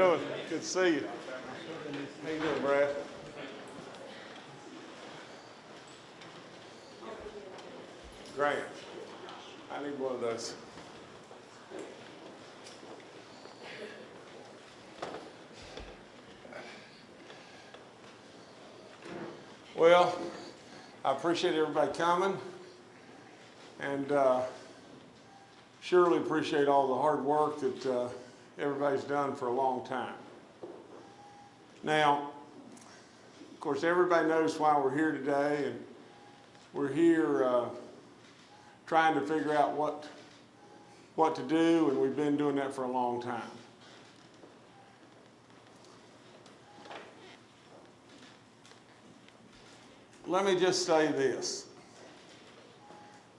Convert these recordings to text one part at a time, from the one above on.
doing? Good to see you. How you doing, Brad? Grant, I need one of those. Well, I appreciate everybody coming and uh, surely appreciate all the hard work that uh, everybody's done for a long time. Now, of course, everybody knows why we're here today, and we're here uh, trying to figure out what, what to do, and we've been doing that for a long time. Let me just say this,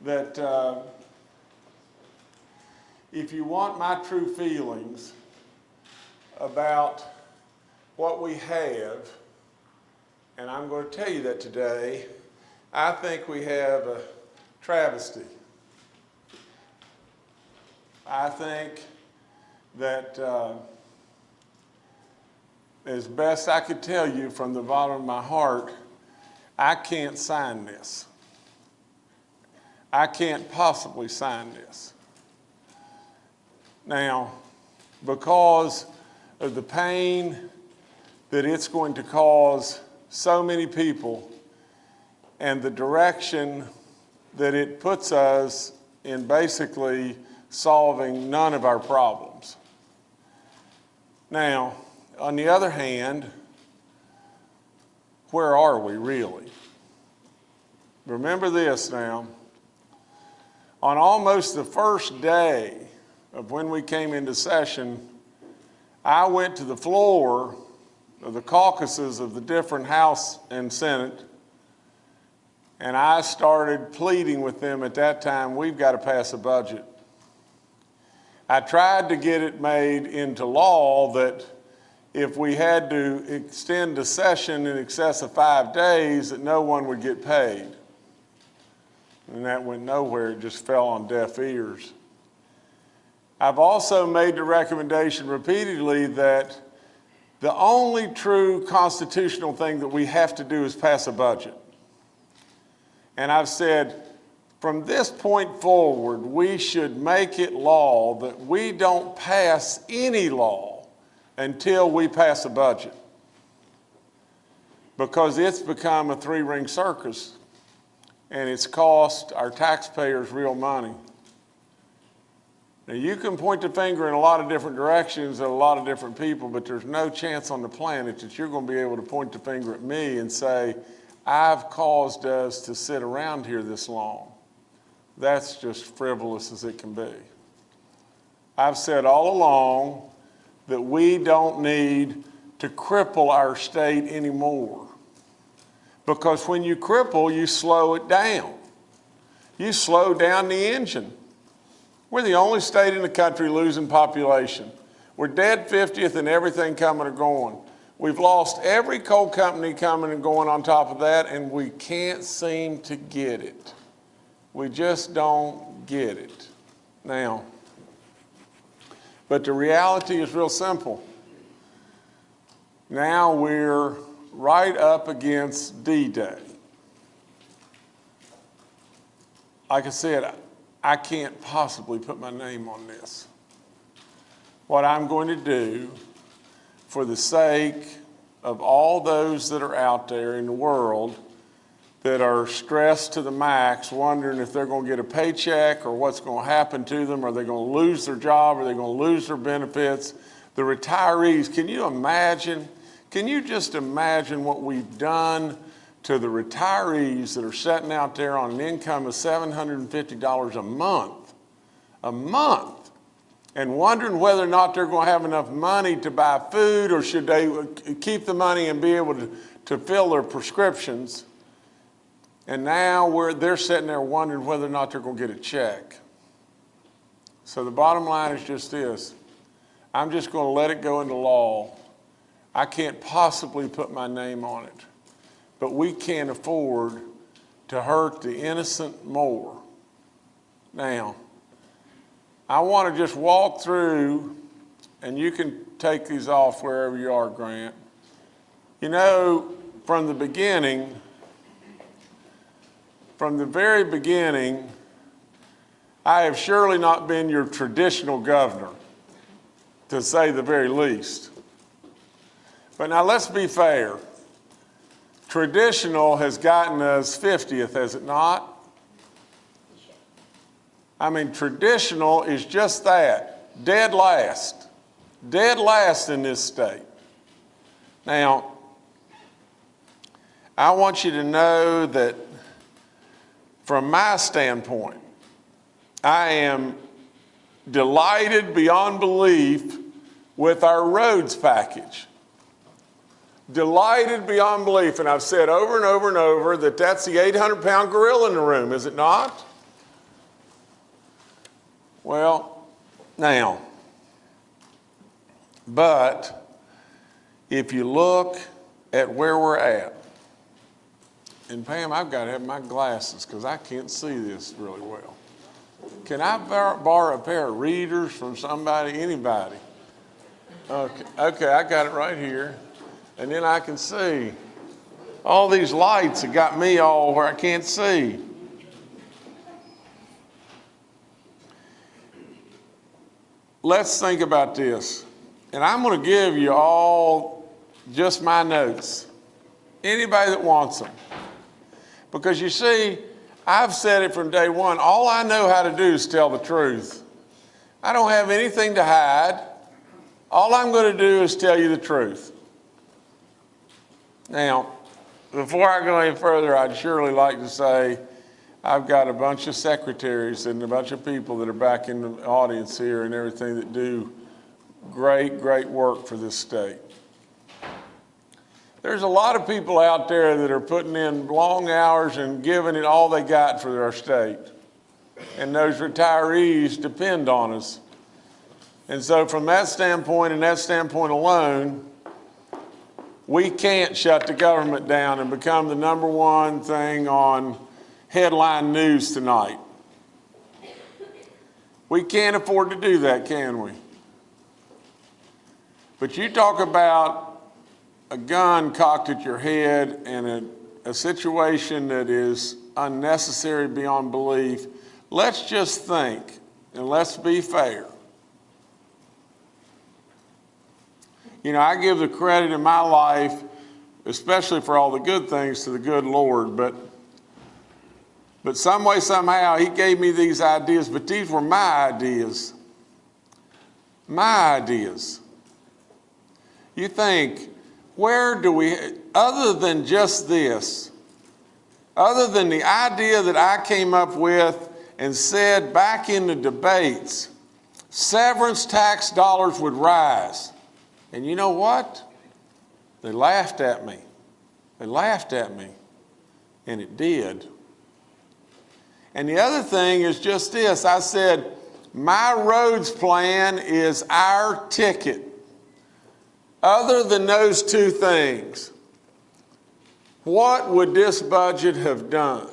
that uh, if you want my true feelings about what we have, and I'm going to tell you that today, I think we have a travesty. I think that uh, as best I could tell you from the bottom of my heart, I can't sign this. I can't possibly sign this. Now, because of the pain that it's going to cause so many people and the direction that it puts us in basically solving none of our problems. Now, on the other hand, where are we really? Remember this now. On almost the first day of when we came into session, I went to the floor of the caucuses of the different House and Senate, and I started pleading with them at that time, we've got to pass a budget. I tried to get it made into law that if we had to extend the session in excess of five days, that no one would get paid. And that went nowhere, it just fell on deaf ears. I've also made the recommendation repeatedly that the only true constitutional thing that we have to do is pass a budget. And I've said, from this point forward, we should make it law that we don't pass any law until we pass a budget. Because it's become a three ring circus and it's cost our taxpayers real money. Now, you can point the finger in a lot of different directions at a lot of different people, but there's no chance on the planet that you're going to be able to point the finger at me and say, I've caused us to sit around here this long. That's just frivolous as it can be. I've said all along that we don't need to cripple our state anymore. Because when you cripple, you slow it down. You slow down the engine. We're the only state in the country losing population. We're dead 50th and everything coming or going. We've lost every coal company coming and going on top of that, and we can't seem to get it. We just don't get it. Now, but the reality is real simple. Now we're right up against D-Day. Like I said, I can't possibly put my name on this. What I'm going to do for the sake of all those that are out there in the world that are stressed to the max, wondering if they're going to get a paycheck or what's going to happen to them. Are they going to lose their job? Are they going to lose their benefits? The retirees, can you imagine can you just imagine what we've done to the retirees that are sitting out there on an income of $750 a month, a month, and wondering whether or not they're going to have enough money to buy food or should they keep the money and be able to, to fill their prescriptions. And now we're, they're sitting there wondering whether or not they're going to get a check. So the bottom line is just this. I'm just going to let it go into law I can't possibly put my name on it, but we can't afford to hurt the innocent more. Now, I want to just walk through and you can take these off wherever you are, Grant. You know, from the beginning, from the very beginning, I have surely not been your traditional governor, to say the very least. But now let's be fair. Traditional has gotten us 50th, has it not? I mean, traditional is just that, dead last, dead last in this state. Now, I want you to know that from my standpoint, I am delighted beyond belief with our roads package. Delighted beyond belief, and I've said over and over and over that that's the 800 pound gorilla in the room, is it not? Well, now, but if you look at where we're at, and Pam, I've got to have my glasses because I can't see this really well. Can I borrow a pair of readers from somebody, anybody? Okay, okay, I got it right here. And then I can see. All these lights have got me all where I can't see. Let's think about this. And I'm going to give you all just my notes. Anybody that wants them. Because you see, I've said it from day one. All I know how to do is tell the truth. I don't have anything to hide. All I'm going to do is tell you the truth. Now, before I go any further, I'd surely like to say I've got a bunch of secretaries and a bunch of people that are back in the audience here and everything that do great, great work for this state. There's a lot of people out there that are putting in long hours and giving it all they got for our state. And those retirees depend on us. And so, from that standpoint and that standpoint alone, we can't shut the government down and become the number one thing on headline news tonight. We can't afford to do that, can we? But you talk about a gun cocked at your head and a, a situation that is unnecessary beyond belief, let's just think and let's be fair. You know, I give the credit in my life, especially for all the good things, to the good Lord, but but some way, somehow, he gave me these ideas, but these were my ideas. My ideas. You think, where do we, other than just this, other than the idea that I came up with and said back in the debates, severance tax dollars would rise. And you know what? They laughed at me. They laughed at me. And it did. And the other thing is just this I said, my roads plan is our ticket. Other than those two things, what would this budget have done?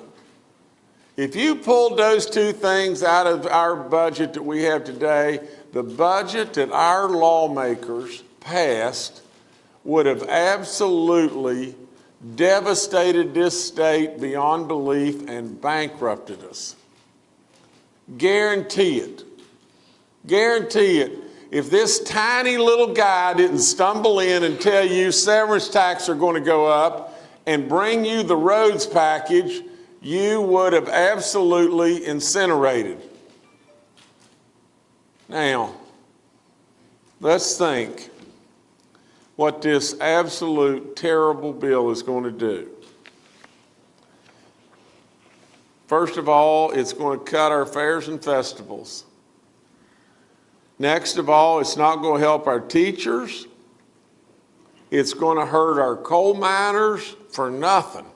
If you pulled those two things out of our budget that we have today, the budget that our lawmakers passed would have absolutely devastated this state beyond belief and bankrupted us. Guarantee it. Guarantee it if this tiny little guy didn't stumble in and tell you severance tax are going to go up and bring you the roads package, you would have absolutely incinerated. Now, let's think what this absolute terrible bill is going to do. First of all, it's going to cut our fairs and festivals. Next of all, it's not going to help our teachers. It's going to hurt our coal miners for nothing,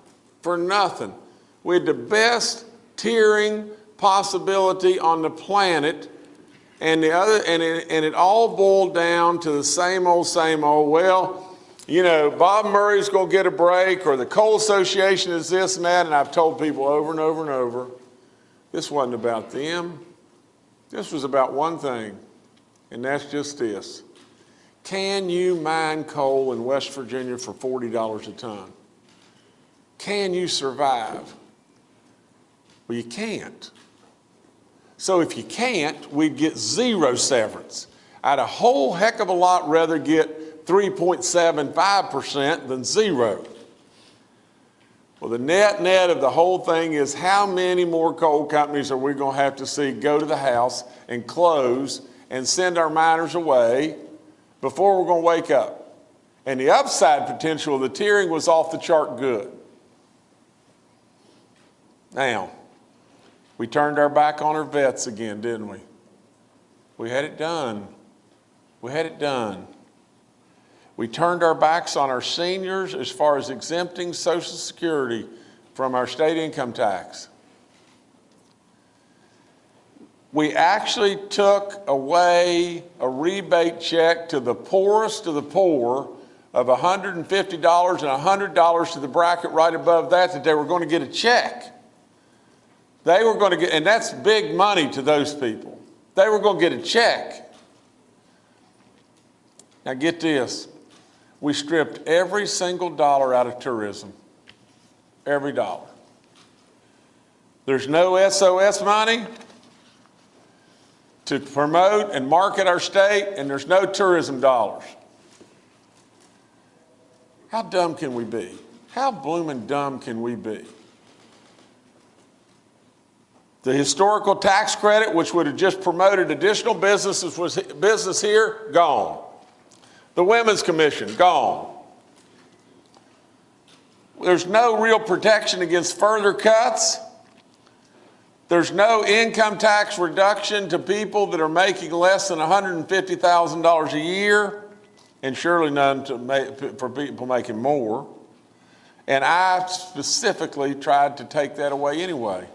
for nothing. We had the best tiering possibility on the planet, and the other, and it, and it all boiled down to the same old, same old. Well, you know, Bob Murray's going to get a break, or the Coal Association is this and that, and I've told people over and over and over, this wasn't about them. This was about one thing and that's just this Can you mine coal in West Virginia for $40 a ton? Can you survive? Well, you can't. So if you can't, we'd get zero severance. I'd a whole heck of a lot rather get 3.75% than zero. Well, the net net of the whole thing is how many more coal companies are we going to have to see go to the House and close and send our miners away before we're going to wake up? And the upside potential of the tiering was off the chart good. Now, we turned our back on our vets again, didn't we? We had it done. We had it done. We turned our backs on our seniors as far as exempting Social Security from our state income tax. We actually took away a rebate check to the poorest of the poor of $150 and $100 to the bracket right above that, that they were going to get a check. They were going to get, and that's big money to those people. They were going to get a check. Now get this we stripped every single dollar out of tourism. Every dollar. There's no SOS money to promote and market our state, and there's no tourism dollars. How dumb can we be? How blooming dumb can we be? The historical tax credit, which would have just promoted additional businesses, was business here, gone. The Women's Commission, gone. There's no real protection against further cuts. There's no income tax reduction to people that are making less than $150,000 a year, and surely none make, for people making more. And I specifically tried to take that away anyway.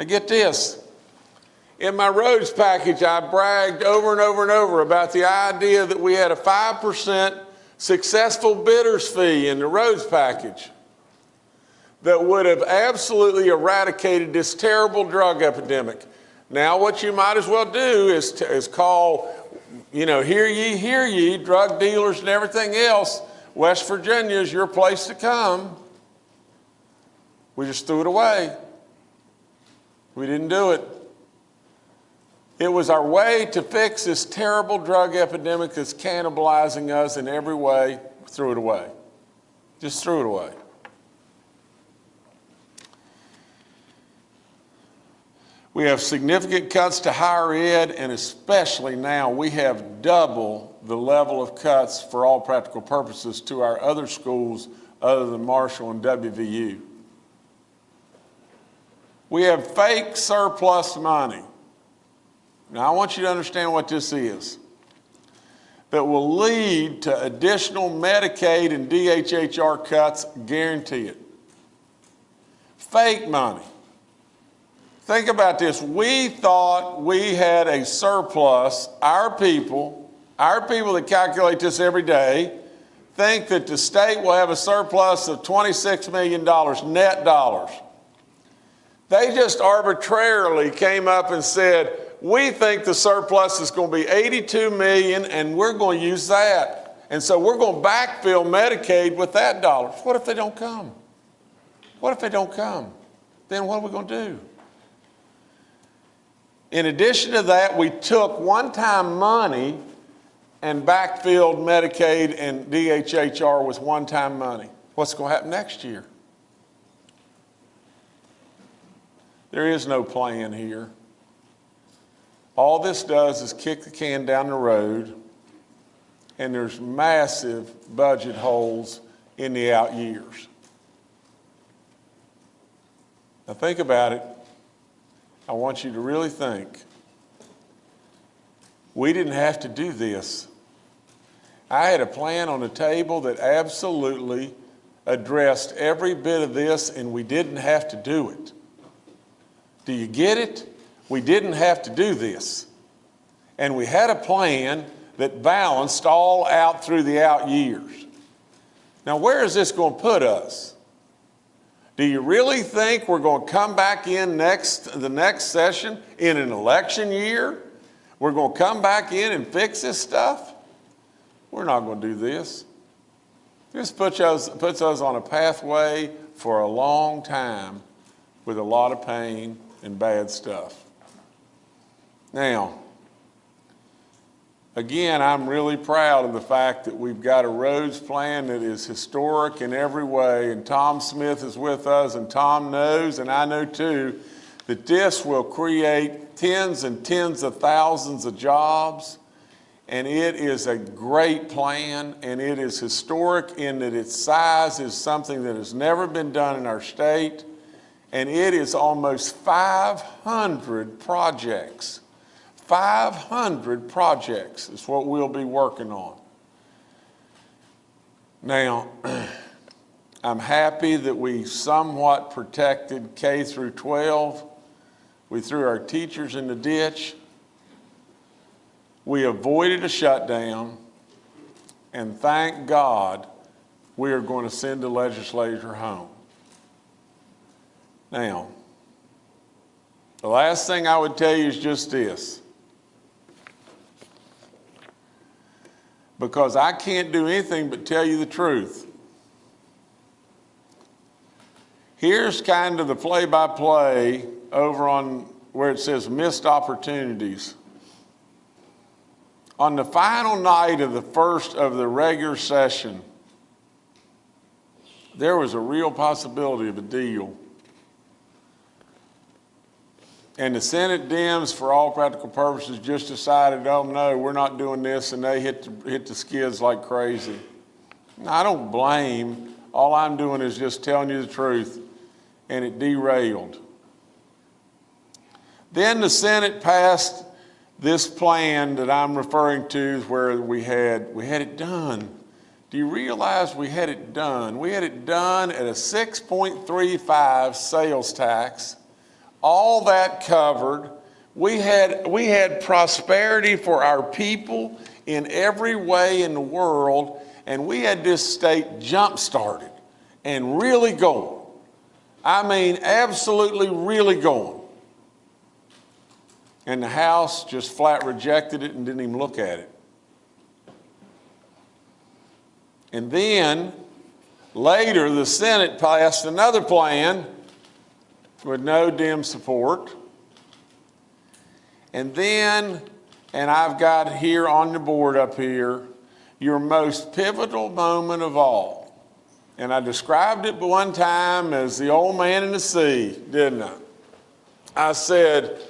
Now, get this in my roads package, I bragged over and over and over about the idea that we had a 5% successful bidders fee in the roads package that would have absolutely eradicated this terrible drug epidemic. Now, what you might as well do is, to, is call, you know, hear ye, hear ye, drug dealers and everything else. West Virginia is your place to come. We just threw it away. We didn't do it. It was our way to fix this terrible drug epidemic that's cannibalizing us in every way. Threw it away. Just threw it away. We have significant cuts to higher ed, and especially now we have double the level of cuts for all practical purposes to our other schools other than Marshall and WVU. We have fake surplus money. Now, I want you to understand what this is that will lead to additional Medicaid and DHHR cuts, guarantee it. Fake money. Think about this. We thought we had a surplus. Our people, our people that calculate this every day, think that the state will have a surplus of $26 million net dollars. They just arbitrarily came up and said, we think the surplus is going to be 82 million and we're going to use that. And so we're going to backfill Medicaid with that dollar. What if they don't come? What if they don't come? Then what are we going to do? In addition to that, we took one-time money and backfilled Medicaid and DHHR with one-time money. What's going to happen next year? There is no plan here. All this does is kick the can down the road, and there's massive budget holes in the out years. Now, think about it. I want you to really think. We didn't have to do this. I had a plan on the table that absolutely addressed every bit of this, and we didn't have to do it. Do you get it? we didn't have to do this. And we had a plan that balanced all out through the out years. Now, where is this going to put us? Do you really think we're going to come back in next the next session in an election year? We're going to come back in and fix this stuff? we're not going to do this. This puts us, puts us on a pathway for a long time with a lot of pain and bad stuff. Now, again, I'm really proud of the fact that we've got a roads plan that is historic in every way, and Tom Smith is with us, and Tom knows, and I know too, that this will create tens and tens of thousands of jobs and it is a great plan and it is historic in that its size is something that has never been done in our state and it is almost 500 projects. 500 projects is what we'll be working on. Now, I'm happy that we somewhat protected K through 12. We threw our teachers in the ditch. We avoided a shutdown, and thank God we are going to send the legislature home. Now, the last thing I would tell you is just this. Because I can't do anything but tell you the truth. Here's kind of the play by play over on where it says missed opportunities. On the final night of the first of the regular session, there was a real possibility of a deal. And the Senate Dems, for all practical purposes, just decided, oh no, we're not doing this, and they hit the, hit the skids like crazy. I don't blame. All I'm doing is just telling you the truth, and it derailed. Then the Senate passed this plan that I'm referring to where we had, we had it done. Do you realize we had it done? We had it done at a 6.35 sales tax, all that covered. We had, we had prosperity for our people in every way in the world, and we had this state jump started and really going. I mean, absolutely really going. And the House just flat rejected it and didn't even look at it. And then later, the Senate passed another plan with no Dem support. And then, and I've got here on the board up here, your most pivotal moment of all. And I described it one time as the old man in the sea, didn't I? I said,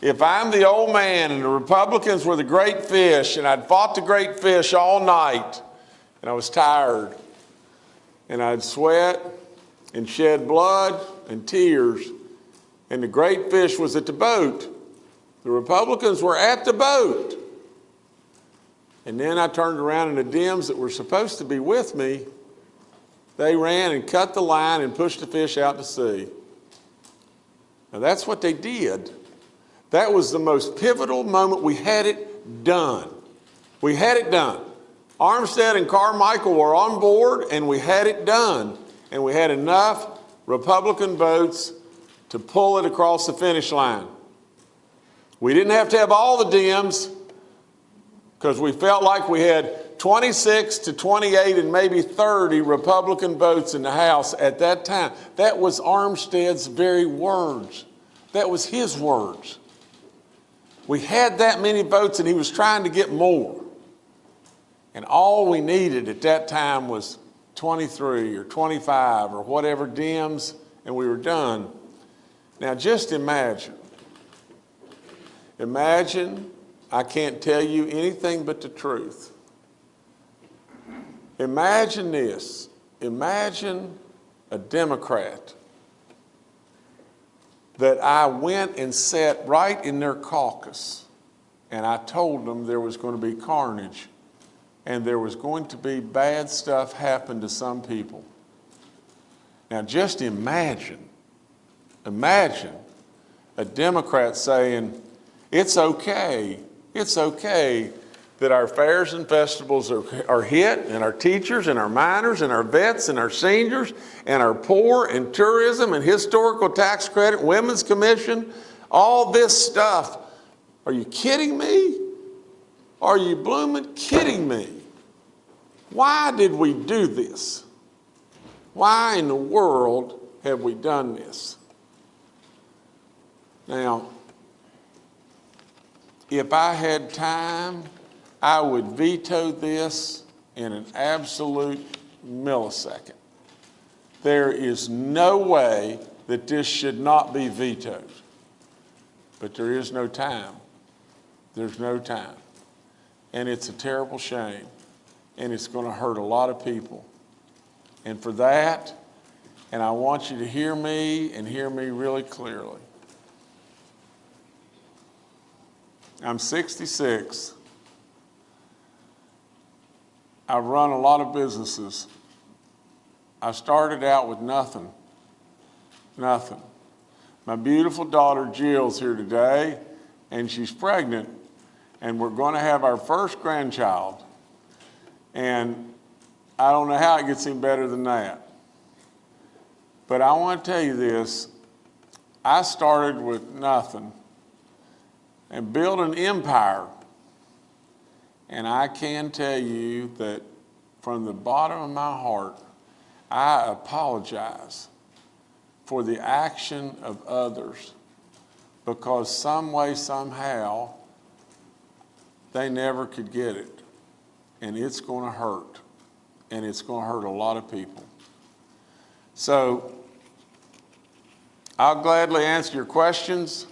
if I'm the old man and the Republicans were the great fish and I'd fought the great fish all night and I was tired and I'd sweat and shed blood and tears and the great fish was at the boat, the Republicans were at the boat. And then I turned around and the Dems that were supposed to be with me, they ran and cut the line and pushed the fish out to sea. Now that's what they did. That was the most pivotal moment. We had it done. We had it done. Armstead and Carmichael were on board and we had it done. And we had enough Republican votes to pull it across the finish line. We didn't have to have all the Dems because we felt like we had 26 to 28 and maybe 30 Republican votes in the House at that time. That was Armstead's very words. That was his words. We had that many votes and he was trying to get more. And all we needed at that time was 23 or 25 or whatever dims, and we were done. Now just imagine. Imagine, I can't tell you anything but the truth. Imagine this. Imagine a Democrat that I went and sat right in their caucus and I told them there was going to be carnage and there was going to be bad stuff happen to some people. Now just imagine, imagine a Democrat saying, it's okay, it's okay that our fairs and festivals are, are hit, and our teachers, and our miners, and our vets, and our seniors, and our poor, and tourism, and historical tax credit, women's commission, all this stuff. Are you kidding me? Are you blooming kidding me? Why did we do this? Why in the world have we done this? Now, if I had time, I would veto this in an absolute millisecond. There is no way that this should not be vetoed. But there is no time. There's no time. And it's a terrible shame. And it's going to hurt a lot of people. And for that, and I want you to hear me and hear me really clearly. I'm 66. I've run a lot of businesses. I started out with nothing. Nothing. My beautiful daughter Jill's here today, and she's pregnant, and we're going to have our first grandchild. And I don't know how it gets any better than that. But I want to tell you this I started with nothing and built an empire. And I can tell you that from the bottom of my heart, I apologize for the action of others because some way, somehow, they never could get it. And it's going to hurt. And it's going to hurt a lot of people. So I'll gladly answer your questions.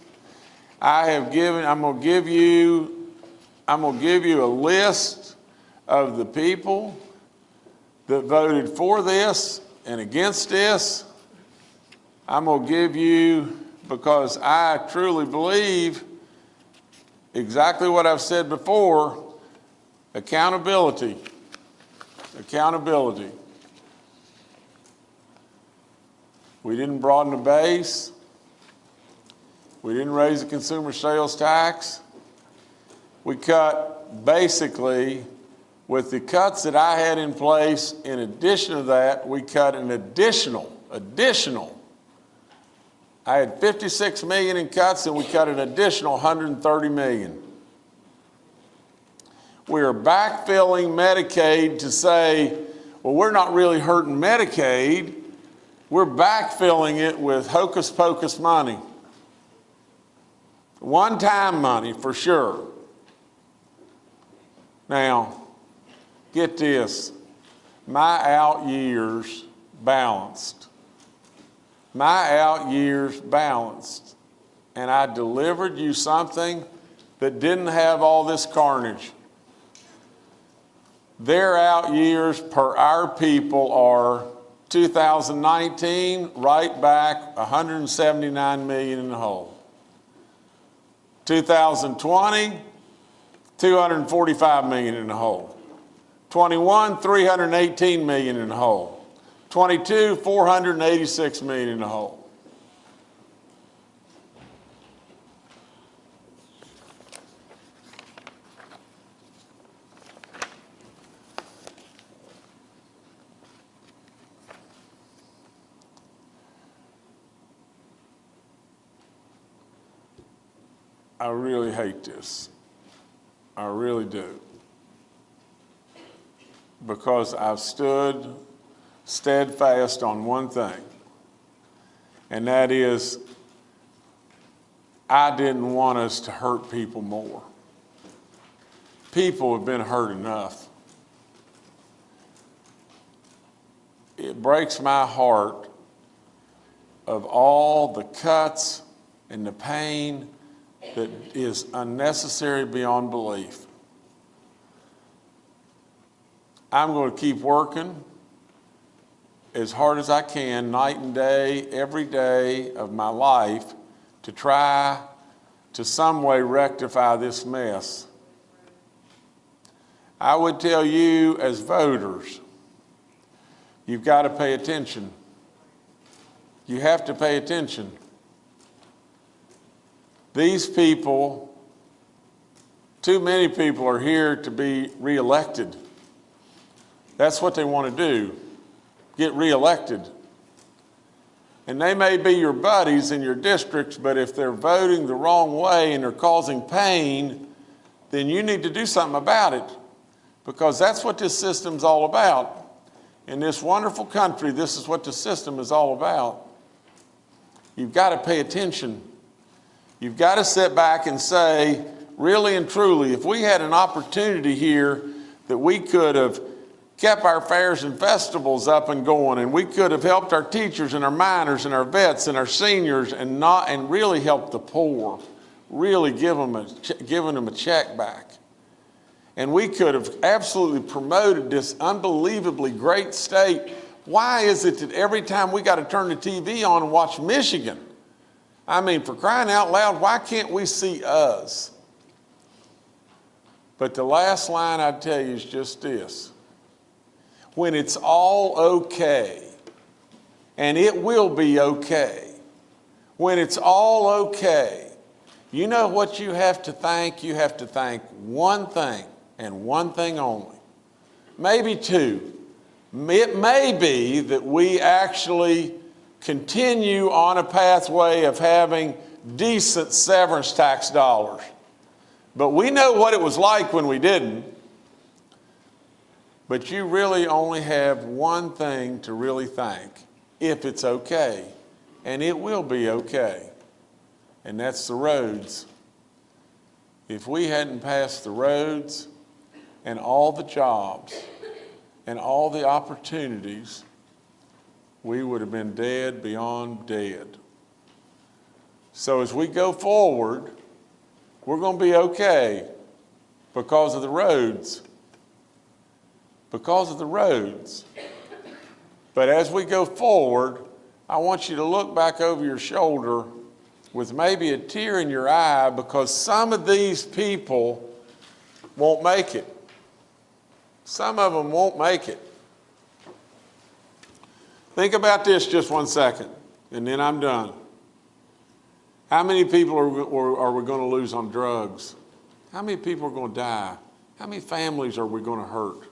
I have given, I'm going to give you, I'm going to give you a list of the people that voted for this and against this. I'm going to give you, because I truly believe exactly what I've said before, accountability. Accountability. We didn't broaden the base. We didn't raise the consumer sales tax. We cut basically with the cuts that I had in place, in addition to that, we cut an additional, additional. I had 56 million in cuts and we cut an additional 130 million. We are backfilling Medicaid to say, well, we're not really hurting Medicaid. We're backfilling it with hocus pocus money. One time money for sure. Now, get this my out years balanced. My out years balanced. And I delivered you something that didn't have all this carnage. Their out years per our people are 2019, right back 179 million in the hole. 2020, 245 million in the hole. 21, 318 million in the hole. 22, 486 million in the hole. I really hate this. I really do. Because I've stood steadfast on one thing, and that is I didn't want us to hurt people more. People have been hurt enough. It breaks my heart of all the cuts and the pain that is unnecessary beyond belief. I'm going to keep working as hard as I can, night and day, every day of my life, to try to some way rectify this mess. I would tell you as voters, you've got to pay attention. You have to pay attention. These people, too many people are here to be reelected. That's what they want to do, get reelected. And they may be your buddies in your districts, but if they're voting the wrong way and they're causing pain, then you need to do something about it. Because that's what this system's all about. In this wonderful country, this is what the system is all about. You've got to pay attention. You've got to sit back and say, really and truly, if we had an opportunity here that we could have kept our fairs and festivals up and going and we could have helped our teachers and our miners and our vets and our seniors and not and really helped the poor really give them a, given them a check back. And we could have absolutely promoted this unbelievably great state. Why is it that every time we got to turn the tv on and watch michigan i mean for crying out loud why can't we see us? But the last line i'd tell you is just this when it's all okay, and it will be okay, when it's all okay, you know what you have to thank? You have to thank one thing and one thing only. Maybe two. It may be that we actually continue on a pathway of having decent severance tax dollars. But we know what it was like when we didn't. But you really only have one thing to really thank, if it's okay, and it will be okay, and that's the roads. If we hadn't passed the roads and all the jobs and all the opportunities, we would have been dead beyond dead. So as we go forward, we're going to be okay because of the roads because of the roads. But as we go forward, I want you to look back over your shoulder with maybe a tear in your eye because some of these people won't make it. Some of them won't make it. Think about this just one second, and then I'm done. How many people are, are we going to lose on drugs? How many people are going to die? How many families are we going to hurt?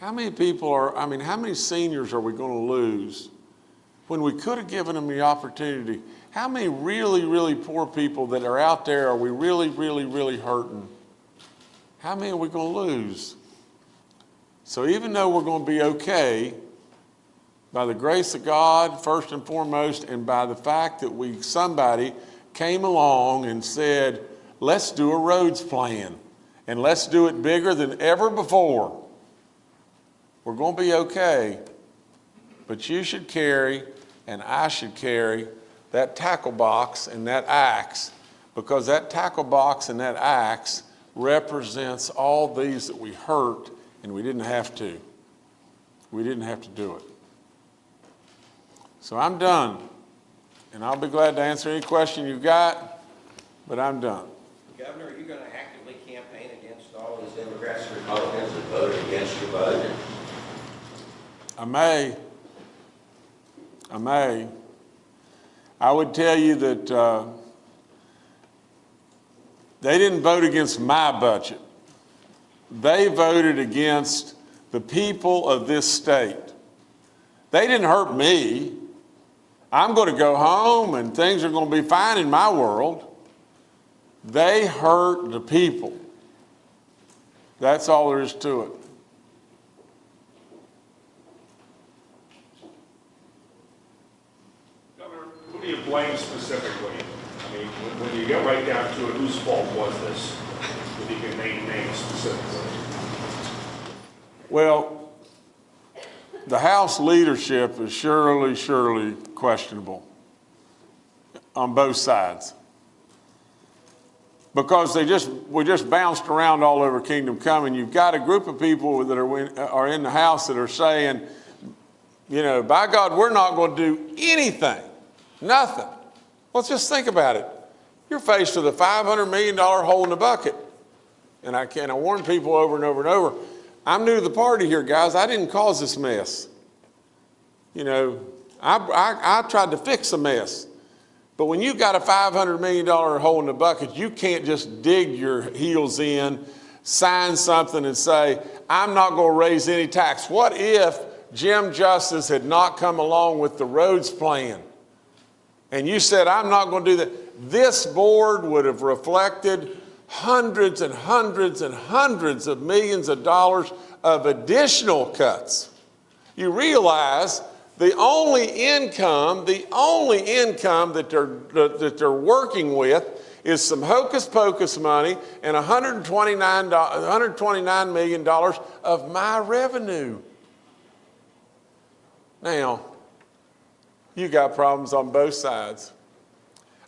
How many people are, I mean, how many seniors are we going to lose when we could have given them the opportunity? How many really, really poor people that are out there are we really, really, really hurting? How many are we going to lose? So even though we're going to be okay, by the grace of God, first and foremost, and by the fact that we, somebody came along and said, let's do a roads plan and let's do it bigger than ever before. We're going to be okay, but you should carry and I should carry that tackle box and that axe because that tackle box and that axe represents all these that we hurt and we didn't have to. We didn't have to do it. So I'm done. And I'll be glad to answer any question you've got, but I'm done. Governor, are you going to actively campaign against all these Democrats and Republicans that voted against your budget? I may. I may. I would tell you that uh, they didn't vote against my budget. They voted against the people of this state. They didn't hurt me. I'm going to go home and things are going to be fine in my world. They hurt the people. That's all there is to it. Who do you blame specifically? I mean, when- when you get right down to it, whose fault was this? If you can name names specifically. Well, the House leadership is surely, surely questionable on both sides. Because they just, we just bounced around all over Kingdom Come, and you've got a group of people that are, are in the House that are saying, you know, by God, we're not going to do anything, nothing. Well, just think about it. You're faced with a $500 million hole in the bucket. And I can, I warn people over and over and over, I'm new to the party here, guys. I didn't cause this mess. You know, I, I, I tried to fix a mess. But when you've got a $500 million hole in the bucket, you can't just dig your heels in, sign something and say, I'm not going to raise any tax. What if Jim Justice had not come along with the roads plan? And you said, I'm not going to do that. This board would have reflected hundreds and hundreds and hundreds of millions of dollars of additional cuts. You realize the only income, the only income that they're, that they're working with is some hocus pocus money and $129, $129 million of my revenue. Now, you got problems on both sides.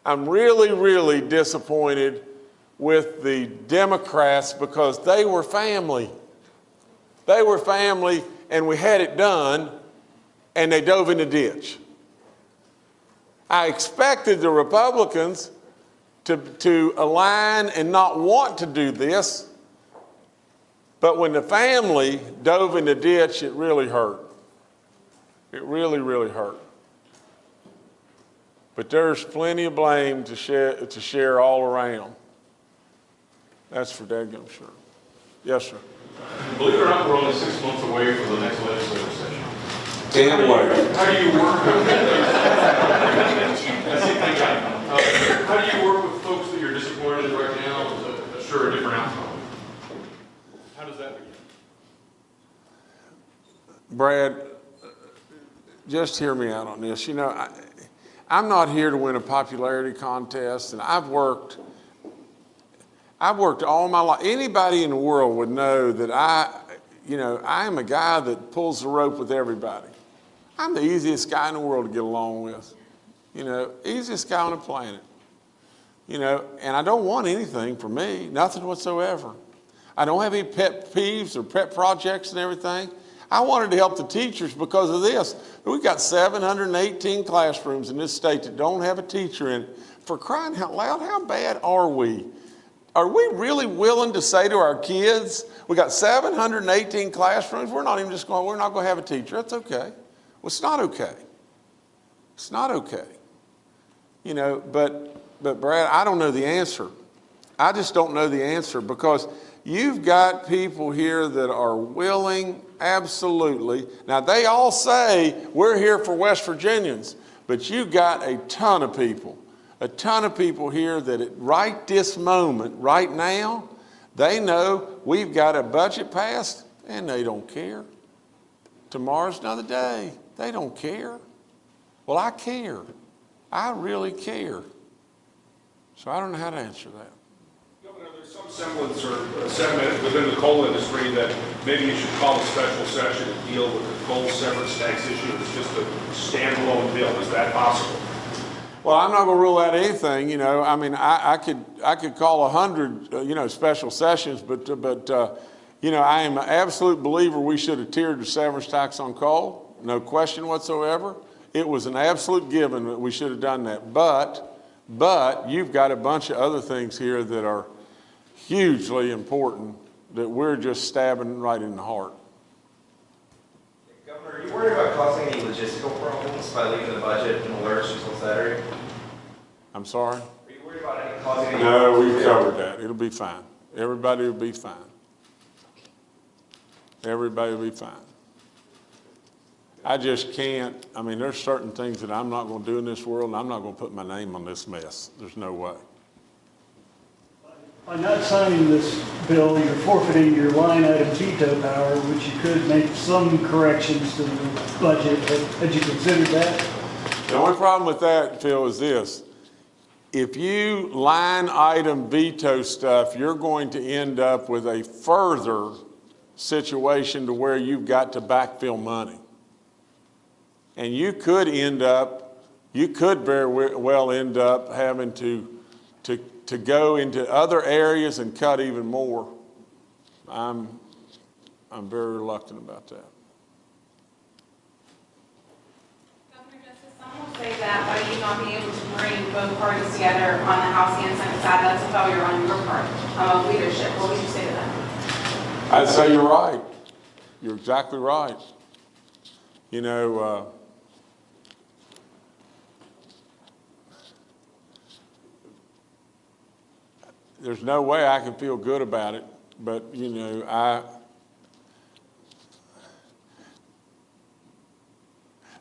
I'm really, really disappointed with the Democrats because they were family. They were family and we had it done and they dove in the ditch. I expected the Republicans to, to align and not want to do this, but when the family dove in the ditch, it really hurt. It really, really hurt. But there's plenty of blame to share, to share all around. That's for dadgum sure. Yes, sir. Believe it or not, we're only six months away from the next legislative session. Damn way. How do you work with? That's the thing, uh, How do you work with folks that you're disappointed in right now to assure a different outcome? How does that begin? Brad, just hear me out on this. You know, I, I'm not here to win a popularity contest, and I've worked, I've worked all my life. Anybody in the world would know that I, you know, I am a guy that pulls the rope with everybody. I'm the easiest guy in the world to get along with. You know, easiest guy on the planet. You know, and I don't want anything for me, nothing whatsoever. I don't have any pet peeves or pet projects and everything. I wanted to help the teachers because of this. We've got 718 classrooms in this state that don't have a teacher in. For crying out loud, how bad are we? Are we really willing to say to our kids, we got 718 classrooms, we're not even just going, we're not going to have a teacher. That's okay. Well, it's not okay. It's not okay. You know, but, but Brad, I don't know the answer. I just don't know the answer because you've got people here that are willing, absolutely. Now, they all say, we're here for West Virginians, but you've got a ton of people, a ton of people here that at right this moment, right now, they know we've got a budget passed and they don't care. Tomorrow's another day. They don't care. Well, I care. I really care. So I don't know how to answer that. Semblance or sentiment within the coal industry that maybe you should call a special session to deal with the coal severance tax issue. It's just a standalone bill. Is that possible? Well, I'm not going to rule out anything. You know, I mean, I, I could I could call a hundred, uh, you know, special sessions, but uh, but uh, you know, I am an absolute believer we should have tiered the severance tax on coal, no question whatsoever. It was an absolute given that we should have done that. But but you've got a bunch of other things here that are hugely important that we're just stabbing right in the heart. Governor, are you worried about causing any logistical problems by leaving the budget in alerts until Saturday? I'm sorry. Are you worried about any causing any? No, we've covered that. It'll be fine. Everybody will be fine. Everybody will be fine. I just can't, I mean, there's certain things that I'm not gonna do in this world, and I'm not gonna put my name on this mess. There's no way. By not signing this bill, you're forfeiting your line item veto power, which you could make some corrections to the budget. Had you considered that? The only problem with that, Phil, is this. If you line item veto stuff, you're going to end up with a further situation to where you've got to backfill money. And you could end up, you could very well end up having to, to, to go into other areas and cut even more. I'm, I'm very reluctant about that. Governor Justice, some will say that by you not being able to bring both parties together on the House and Senate side, that's a failure on your part um, of leadership. What would you say to that? I'd say you're right. You're exactly right. You know, uh, there's no way I can feel good about it, but you know, I,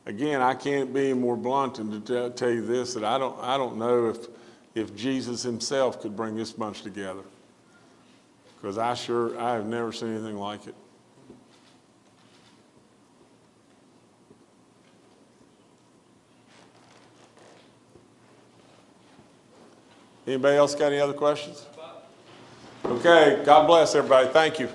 again, I can't be more blunt than to tell, tell you this, that I don't, I don't know if, if Jesus himself could bring this bunch together. Because I sure, I have never seen anything like it. Anybody else got any other questions? Okay, God bless everybody. Thank you.